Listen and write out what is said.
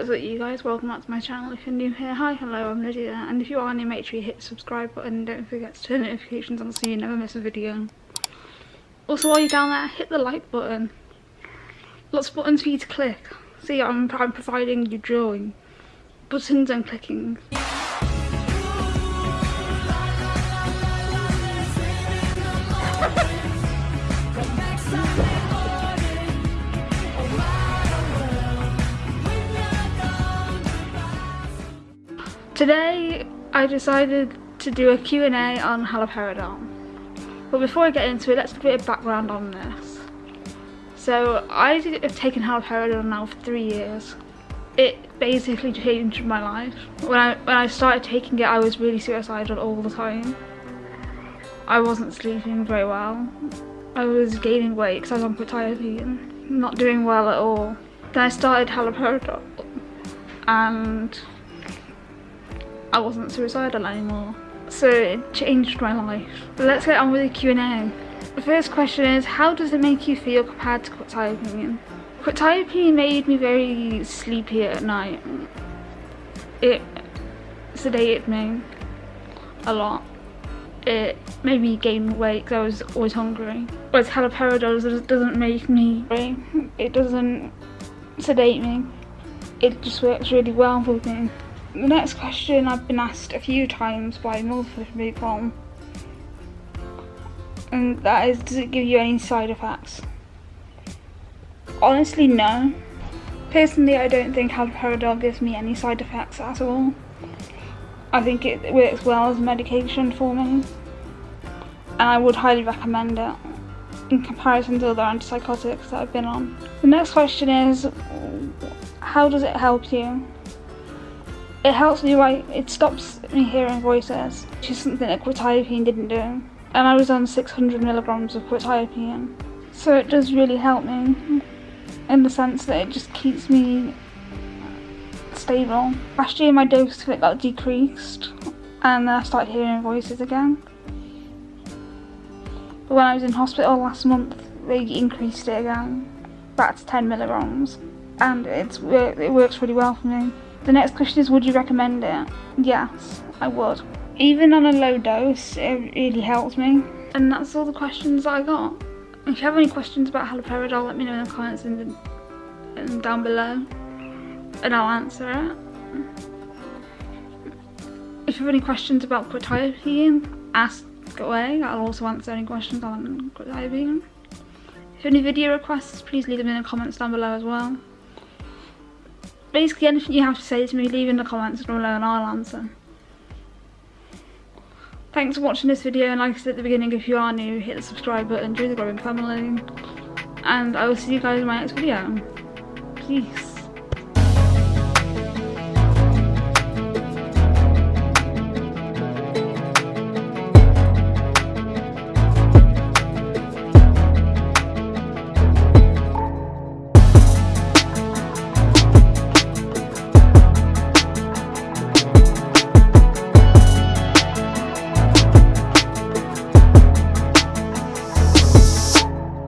What's up you guys, welcome back to my channel if you're new here. Hi, hello, I'm Lydia and if you are new make sure you hit the subscribe button don't forget to turn notifications on so you never miss a video. Also while you're down there, hit the like button. Lots of buttons for you to click. See, I'm, I'm providing you drawing. Buttons and clicking. Today I decided to do a Q&A on haloperidol. But before I get into it, let's give a bit of background on this. So I have taken haloperidol now for three years. It basically changed my life. When I, when I started taking it, I was really suicidal all the time. I wasn't sleeping very well. I was gaining weight because I was on quetiapine, not doing well at all. Then I started haloperidol and I wasn't suicidal anymore. So it changed my life. Let's get on with the Q&A. The first question is, how does it make you feel compared to quetiapine? Quetiapine made me very sleepy at night. It sedated me a lot. It made me gain weight because I was always hungry. Whereas haloperidol doesn't make me It doesn't sedate me. It just works really well for me. The next question I've been asked a few times by multiple people and that is does it give you any side effects? Honestly no. Personally I don't think haloperidol gives me any side effects at all. I think it works well as medication for me and I would highly recommend it in comparison to other antipsychotics that I've been on. The next question is how does it help you? It helps me write, it stops me hearing voices, which is something that quetiapine didn't do. And I was on 600 milligrams of quetiapine. So it does really help me in the sense that it just keeps me stable. Last year my dose of it got decreased and then I started hearing voices again. But when I was in hospital last month, they increased it again, back to 10 milligrams. And it's, it works really well for me. The next question is, would you recommend it? Yes, I would. Even on a low dose, it really helps me. And that's all the questions I got. If you have any questions about haloperidol, let me know in the comments down below, and I'll answer it. If you have any questions about quetiapine, ask away. I'll also answer any questions on quetiapine. If you have any video requests, please leave them in the comments down below as well basically anything you have to say to me, leave in the comments below and I'll answer. Thanks for watching this video and like I said at the beginning, if you are new, hit the subscribe button, join the growing family. And I will see you guys in my next video. Peace.